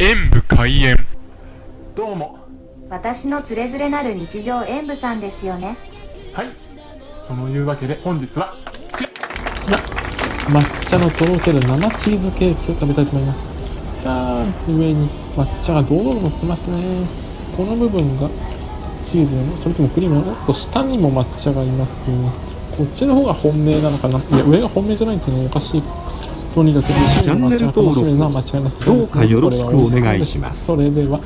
演武開演。どうも。私のつれづれなる日常演舞さんですよね。はい。そのいうわけで本日は。ちちら抹茶のとろける生チーズケーキを食べたいと思います。さあ上に抹茶が堂々乗ってますね。この部分がチーズなのそれともクリームなのおっと下にも抹茶がいますね。こっちの方が本命なのかな。いや上が本命じゃないってねおかしいとにかくチャンネル登録どうかよろしくお願いします。それでは。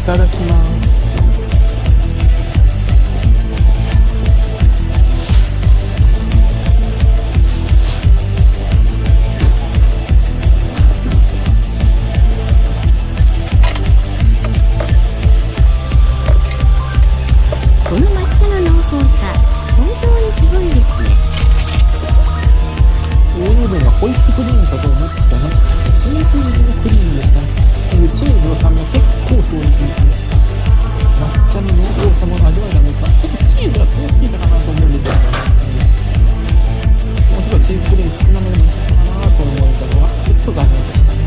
いただきます。ホイップクリームかと思ったらシンプルのクリームでした。でチーズの酸味が結構強烈にきました。抹茶の濃厚さも味わえたんですがちょっとチーズが強すぎたかなと思うんですよね。もうちょっとチーズクリーム少なめなのかなと思ったのはちょっと残念でしたね。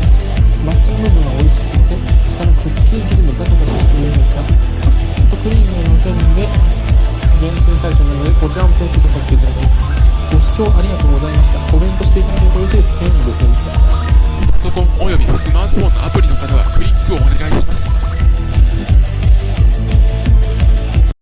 抹茶の部分は美味しくて下のクッキー生地もザクザクしているんですがちょちょっとクリームの点で減点対象なのでこちらも点数とさせていただきます。ご視聴ありがとうございました。コメントしいただけると嬉しいですねご評価パソコンおよびスマートフォンのアプリの方はクリックをお願いします。